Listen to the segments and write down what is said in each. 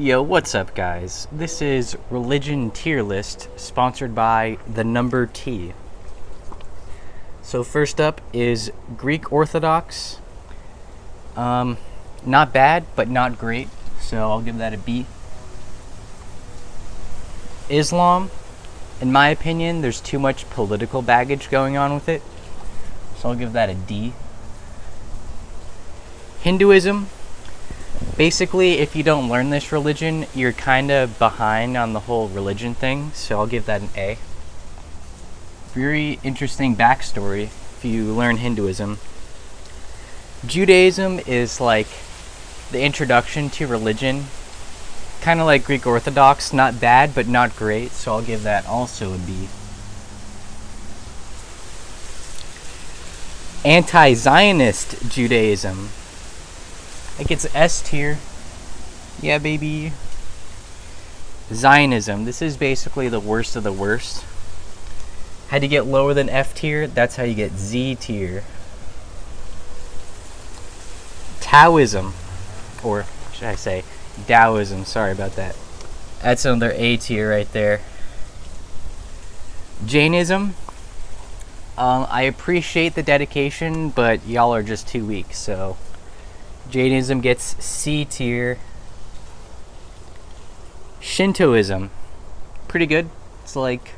Yo, what's up, guys? This is Religion Tier List, sponsored by the number T. So, first up is Greek Orthodox. Um, not bad, but not great, so I'll give that a B. Islam, in my opinion, there's too much political baggage going on with it, so I'll give that a D. Hinduism, basically, if you don't learn this religion, you're kind of behind on the whole religion thing, so I'll give that an A. Very interesting backstory if you learn Hinduism. Judaism is like the introduction to religion, kind of like Greek Orthodox, not bad, but not great, so I'll give that also a B. Anti Zionist Judaism it gets S tier. Yeah, baby. Zionism. This is basically the worst of the worst. Had to get lower than F tier, that's how you get Z tier. Taoism, or should I say Daoism, sorry about that. That's another A tier right there. Jainism, um, I appreciate the dedication, but y'all are just too weak, so Jainism gets C tier. Shintoism, pretty good. It's like,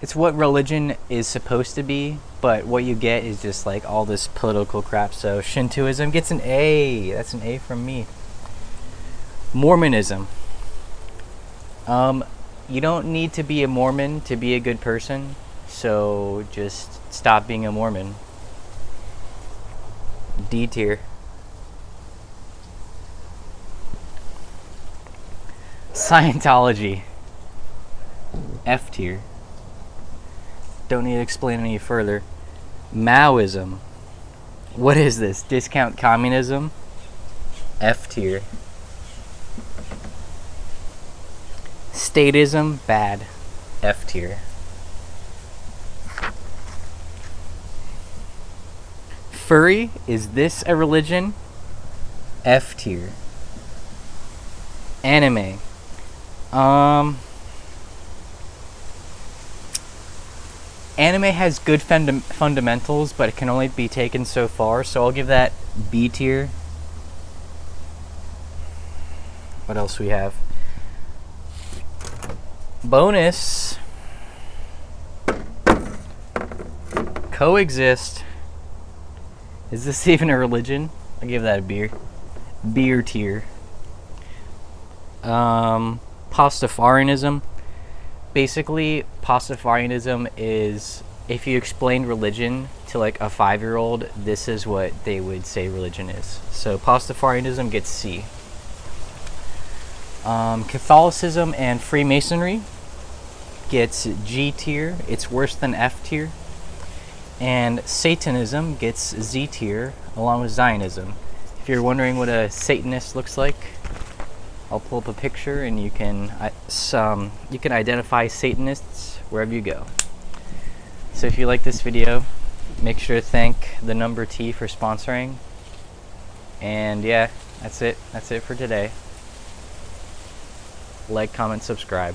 it's what religion is supposed to be, but what you get is just like all this political crap. So Shintoism gets an A. That's an A from me. Mormonism. Um, you don't need to be a Mormon to be a good person, so just stop being a Mormon. D tier. Scientology. F tier. Don't need to explain any further. Maoism. What is this? Discount communism? F tier. Statism, bad. F tier. Furry, is this a religion? F tier. Anime. Um, anime has good funda- fundamentals, but it can only be taken so far, so I'll give that B tier. What else we have? Bonus. Coexist. Is this even a religion? I'll give that a beer. Beer tier. Um, Pastafarianism. Basically, Pastafarianism is if you explain religion to like a five year old, this is what they would say religion is. So, Pastafarianism gets C. Um, Catholicism and Freemasonry gets G tier. It's worse than F tier. And Satanism gets Z tier along with Zionism. If you're wondering what a Satanist looks like, I'll pull up a picture and you can some you can identify Satanists wherever you go. So if you like this video, make sure to thank the number T for sponsoring. And yeah, that's it. That's it for today. Like, comment, subscribe.